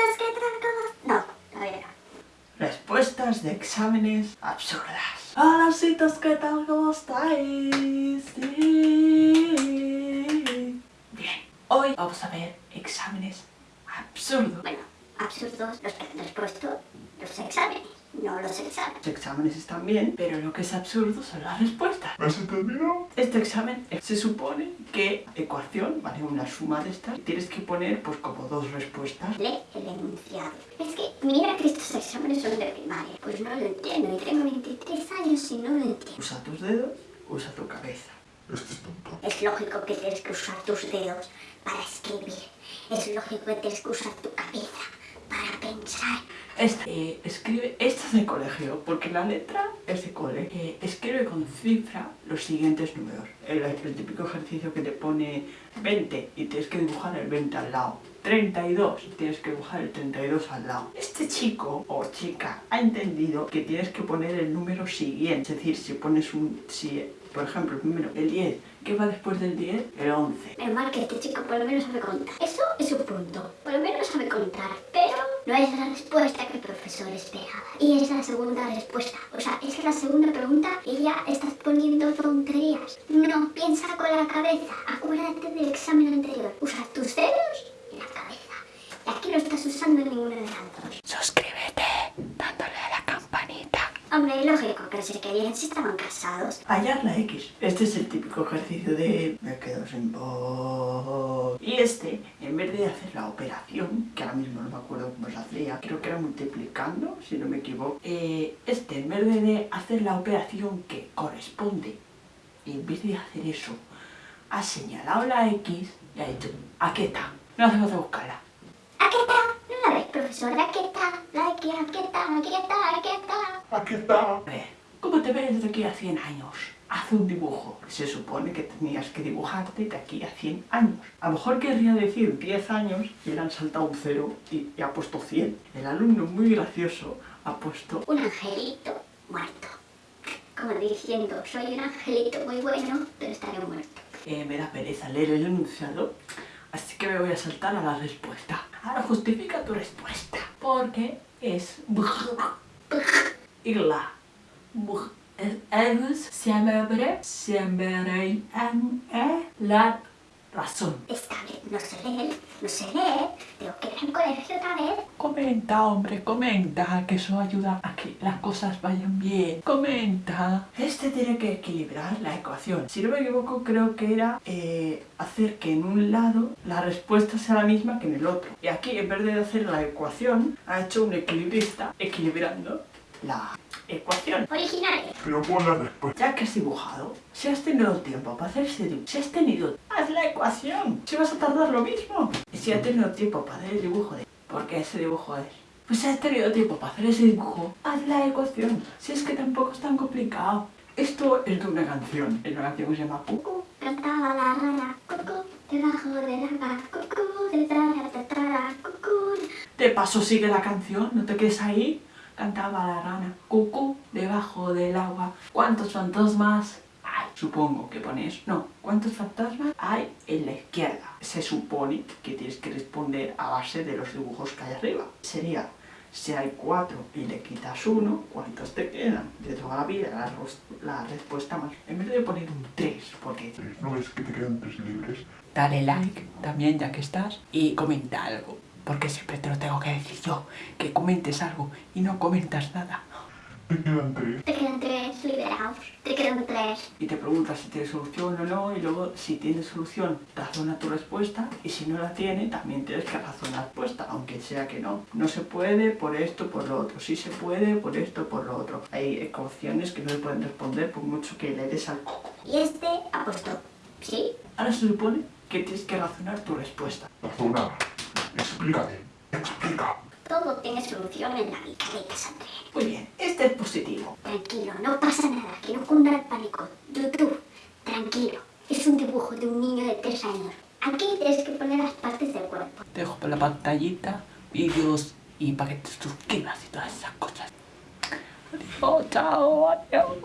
citas que. No, todavía no. Respuestas de exámenes absurdas. Hola, citas, ¿qué tal? ¿Cómo estáis? Sí. Bien, hoy vamos a ver exámenes absurdos. Bueno, absurdos los que han respuesto los exámenes, no los exámenes. Los exámenes están bien, pero lo que es absurdo son las respuestas. ¿Me has entendido? Este examen eh, se supone que ecuación, vale, una suma de estas, y tienes que poner pues como dos respuestas. Lee el enunciado. Es que mira que estos exámenes son de primaria. Pues no lo entiendo y tengo 23 años y no lo entiendo. Usa tus dedos, usa tu cabeza. Este es tonto. Es lógico que tienes que usar tus dedos para escribir. Es lógico que tienes que usar tu cabeza Este, eh, escribe, esta es de colegio, porque la letra es de cole. Eh, escribe con cifra los siguientes números. El, el típico ejercicio que te pone 20 y tienes que dibujar el 20 al lado. 32 y tienes que dibujar el 32 al lado. Este chico o chica ha entendido que tienes que poner el número siguiente. Es decir, si pones un... Si, por ejemplo, el el 10, ¿qué va después del 10? El 11. Menos mal que este chico por lo menos sabe contar. Eso es un punto. Por lo menos sabe contar. No es la respuesta que el profesor esperaba. Y es la segunda respuesta. O sea, es la segunda pregunta y ya estás poniendo tonterías. No, piensa con la cabeza. Acuérdate del examen anterior. Usa tus dedos y la cabeza. Y aquí no estás usando ninguna de las dos. Suscríbete dándole a la campanita. Hombre, lógico que se querían si estaban casados. Hallar la X. Este es el típico ejercicio de me quedo sin voz. Y este, en vez de hacer la operación, que ahora mismo no me acuerdo cómo se hacía, creo que era multiplicando, si no me equivoco, eh, este, en vez de hacer la operación que corresponde, en vez de hacer eso, ha señalado la X y ha dicho, aquí está, no hace falta buscarla. ¿Aquí está? ¿No la ves, profesora? Aquí está. La aquí, aquí está, aquí está, aquí está. Aquí está. A ver, ¿cómo te ves de aquí a 100 años? Haz un dibujo. Se supone que tenías que dibujarte de aquí a 100 años. A lo mejor querría decir 10 años y le han saltado un cero y, y ha puesto 100. El alumno muy gracioso ha puesto... Un angelito muerto. Como diciendo, soy un angelito muy bueno, pero estaré muerto. eh, me da pereza leer el enunciado, así que me voy a saltar a la respuesta. Ahora justifica tu respuesta. Porque es... Y Es siempre, siempre en la razón. Esta vez no sé leer, no sé leer, tengo que ir al colegio otra vez. Comenta, hombre, comenta, que eso ayuda a que las cosas vayan bien. Comenta. Este tiene que equilibrar la ecuación. Si no me equivoco, creo que era eh, hacer que en un lado la respuesta sea la misma que en el otro. Y aquí, en vez de hacer la ecuación, ha hecho un equilibrista equilibrando la ecuación. Originales. Pero pon la respuesta. Ya que has dibujado, si has tenido tiempo para hacer ese dibujo, si has tenido, haz la ecuación, si vas a tardar lo mismo. Y si has tenido tiempo para hacer el dibujo de por qué ese dibujo es, pues si has tenido tiempo para hacer ese dibujo, haz la ecuación. Si es que tampoco es tan complicado. Esto es de una canción, es una canción que se llama Cuco. Cantaba la rana, cucú, debajo del agua, cucú, detrás de detrás, cucú. De paso sigue la canción, no te quedes ahí. Cantaba la rana, cucú, debajo del agua. ¿Cuántos fantasmas hay? Supongo que pones, no, ¿cuántos fantasmas hay en la izquierda? Se supone que tienes que responder a base de los dibujos que hay arriba. Sería, si hay cuatro y le quitas uno, ¿cuántos te quedan? De toda la vida, la, la respuesta más. En vez de poner un 3, porque ¿No ves que te quedan tres libres? dale like también ya que estás y comenta algo. Porque siempre te lo tengo que decir yo, que comentes algo y no comentas nada. Te quedan tres. Te quedan tres liberados, te quedan tres. Y te preguntas si tiene solución o no y luego si tiene solución razona tu respuesta y si no la tiene también tienes que razonar la respuesta, aunque sea que no. No se puede por esto, por lo otro. Sí se puede por esto, por lo otro. Hay ecuaciones que no se pueden responder por mucho que le des al coco. Y este ha puesto, ¿sí? Ahora se supone que tienes que razonar tu respuesta. Razona. Explícate. Explica. Todo tiene solución en la vida, André. Muy bien, este es positivo. Tranquilo, no pasa nada, que no cunda el pánico. YouTube, tranquilo. Es un dibujo de un niño de tres años. Aquí tienes que poner las partes del cuerpo. Te dejo por la pantallita, vídeos y para que te suscribas y todas esas cosas. Adiós, chao, adiós.